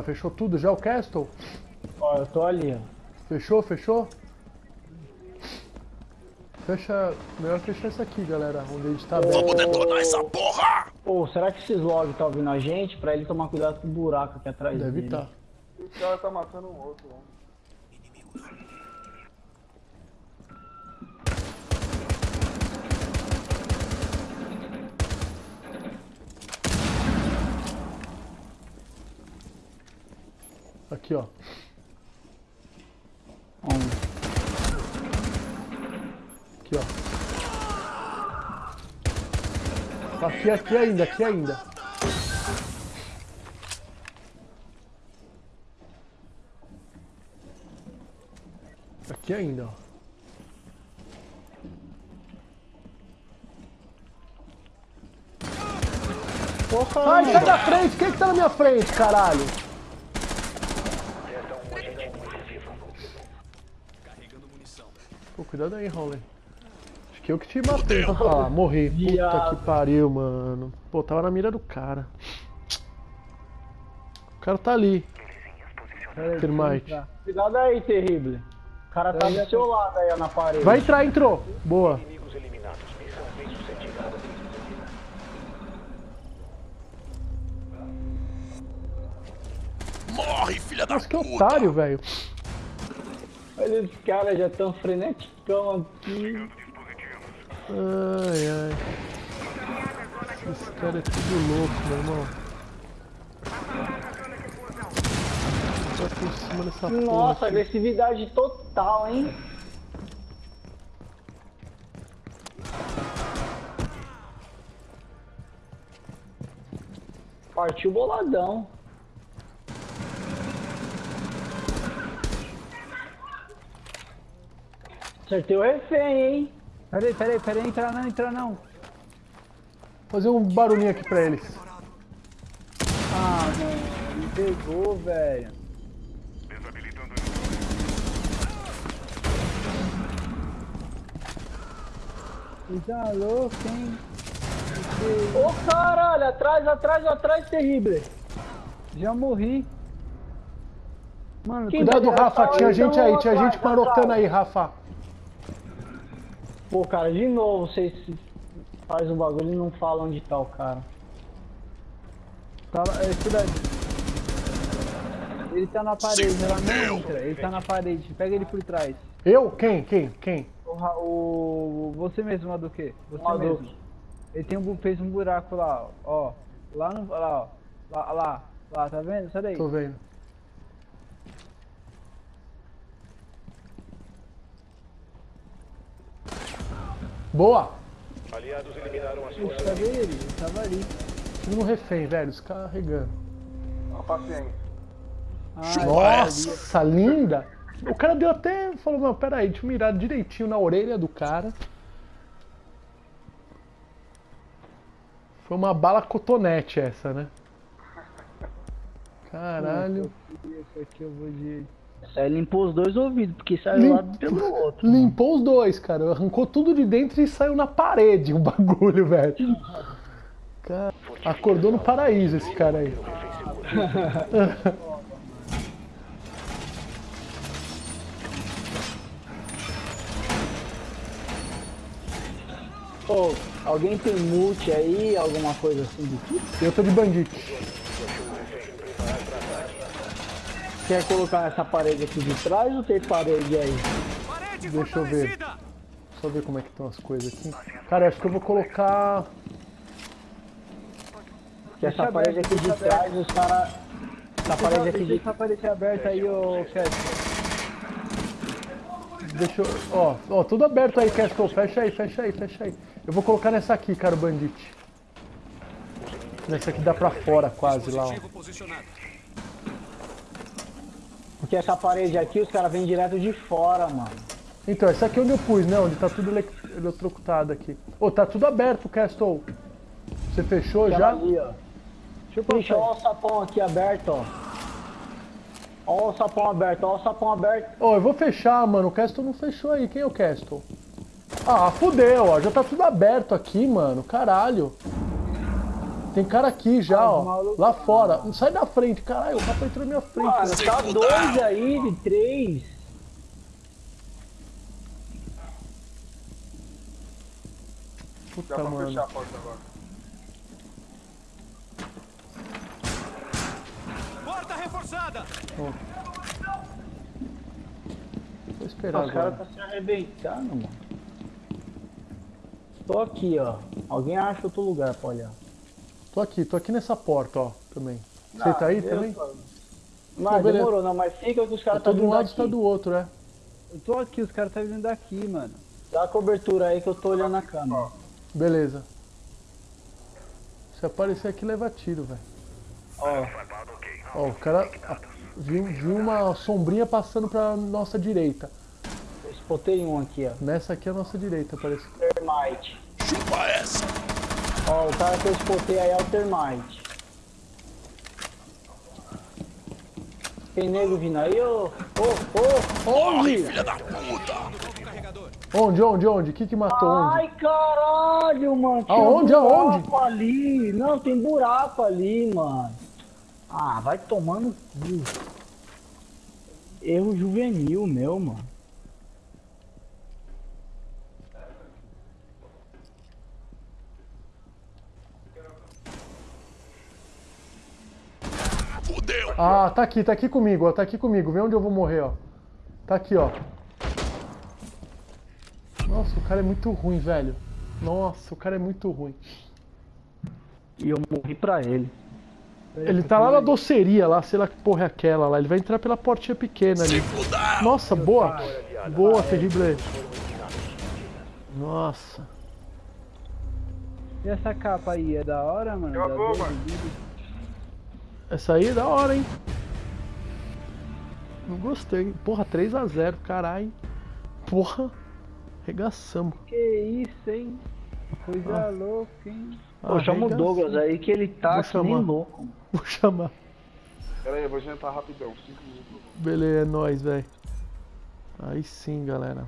Fechou tudo já o Castle? Ó, eu tô ali, ó. Fechou, fechou? Fecha. Melhor fechar isso aqui, galera. Onde a gente tá. Vamos detonar essa porra! Pô, será que esses logs tá ouvindo a gente? Pra ele tomar cuidado com o buraco aqui atrás Deve dele. estar. O cara tá matando um outro, né? Aqui, ó. Aqui, ó. Aqui, aqui ainda, aqui ainda. Aqui ainda, ó. Porra, Sai, sai da frente! Quem que tá na minha frente, caralho? Cuidado aí, Rowley. Acho que eu que te matei. Ah, morri. Puta que pariu, mano. Pô, tava na mira do cara. O cara tá ali. Termite. Cuidado aí, terrível. O cara tá do seu lado aí, ó, na parede. Vai entrar, entrou. Boa. Morre, filha da Nossa, que puta! otário, velho. Olha, os caras já tão freneticão aqui. Ai, ai. Esse cara é tudo louco, meu irmão. Tá por cima dessa porra Nossa, aqui. agressividade total, hein? Partiu boladão. Acertei o refém, hein? Peraí, peraí, peraí, entrar não, entrar não. Fazer um barulhinho aqui pra eles. Ah, mano, me pegou, velho. Tá louco, hein? Ô caralho, atrás, atrás, atrás, terrível. Já morri. Mano, Cuidado, Então, Rafa. Tinha então, gente aí, tinha atrás, gente marotando aí, Rafa. Pô, cara, de novo, vocês faz o bagulho e não falam onde tá o cara. tá lá, é, cuidado. Ele tá na parede, ela não entra. Ele tá na parede, pega ele por trás. Eu? Quem? Quem? Quem? O, o você mesmo, quê? Você mesmo. Ele tem um, fez um buraco lá, ó. ó. Lá no. Lá, ó. Lá, lá, lá, tá vendo? Sai daí. Tô vendo. Boa! Aliados eliminaram as forças. cadê ele? Ele tava ali. Tiro no refém, velho. Descarregando. Uma paciência. Ah, Nossa, linda! O cara deu até. Falou, mano, pera aí, deixa eu mirar direitinho na orelha do cara. Foi uma bala cotonete essa, né? Caralho. Isso aqui eu vou de. Aí limpou os dois ouvidos, porque saiu Lim- lá pelo outro. Limpou os dois, cara. Arrancou tudo de dentro e saiu na parede o bagulho, velho. Cara, acordou no paraíso esse cara aí. Ô, alguém tem multi aí, alguma coisa assim do tipo? Eu tô de bandido. Quer colocar essa parede aqui de trás ou tem parede aí? Deixa eu ver. Só ver como é que estão as coisas aqui. Cara, acho que eu vou colocar. Que essa Deixa parede aberto, aqui de trás, os caras. Essa parede aqui Deixa de essa parede aberta aí, ô Castle. Deixa eu. Ó, ó, tudo aberto aí, Castle. Fecha aí, fecha aí, fecha aí. Eu vou colocar nessa aqui, cara, o bandite. Nessa aqui dá pra fora quase lá, ó. Porque essa parede aqui, os caras vêm direto de fora, mano. Então, essa aqui é onde eu pus, né? Onde tá tudo ele- eletrocutado aqui. Ô, tá tudo aberto, Castle. Você fechou Aquela já? ali, ó. Deixa eu passar. ó o sapão aqui aberto, ó. Ó o sapão aberto, ó o sapão aberto. Ô, eu vou fechar, mano. O Castle não fechou aí. Quem é o Castle? Ah, fudeu, ó. Já tá tudo aberto aqui, mano. Caralho. Tem cara aqui já, Ah, ó. malucos- Lá fora. Não sai da frente, caralho. O capa entrou na minha frente. Mano, tá dois aí de três. Dá Puta, pra mano. fechar a porta agora. Porta reforçada! Vou esperar caras agora. tá se arrebentando, mano. Tô aqui, ó. Alguém acha outro lugar pra olhar. Tô aqui, tô aqui nessa porta, ó. Também. Você tá aí também? tô- Não, Mas beleza. demorou, não, mas fica que os caras tô tá de um vindo lado e tá do outro, né? Eu tô aqui, os caras tá vindo daqui, mano. Dá a cobertura aí que eu tô olhando a câmera. Beleza. Se aparecer aqui, leva tiro, velho. Ó, Ó, o cara a- viu, viu uma sombrinha passando pra nossa direita. eu spotei um aqui, ó. Nessa aqui é a nossa direita, parece. Termite. Chupa essa! Ó, o cara que eu spotei aí é o Termite. Tem nego vindo aí, ô? Ô, ô, onde? filha da puta! Onde, onde, onde? O que que matou onde? Ai, caralho, mano. Aonde, buraco aonde? ali. Não, tem buraco ali, mano. Ah, vai tomando cu. Erro juvenil meu, mano. Ah, tá aqui, tá aqui comigo, ó. Tá aqui comigo. Vê onde eu vou morrer, ó. Tá aqui, ó. Nossa, o cara é muito ruim, velho. Nossa, o cara é muito ruim. E eu morri pra ele. Ele tá lá na doceria, lá, sei lá que porra é aquela lá. Ele vai entrar pela portinha pequena ali. Nossa, boa. Boa, terrível. Nossa. E essa capa aí, é da hora, mano? Da vou, doze mano. Essa aí é da hora, hein? Não gostei. Porra, 3x0, caralho. Porra. Regaçamos. Que isso, hein? Coisa louca, hein? Pô, chama o. Douglas aí que ele tá Vou nem louco. Vou chamar. Pera aí, eu vou jantar rapidão. 5 minutos. Beleza, é nóis, velho. Aí sim, galera.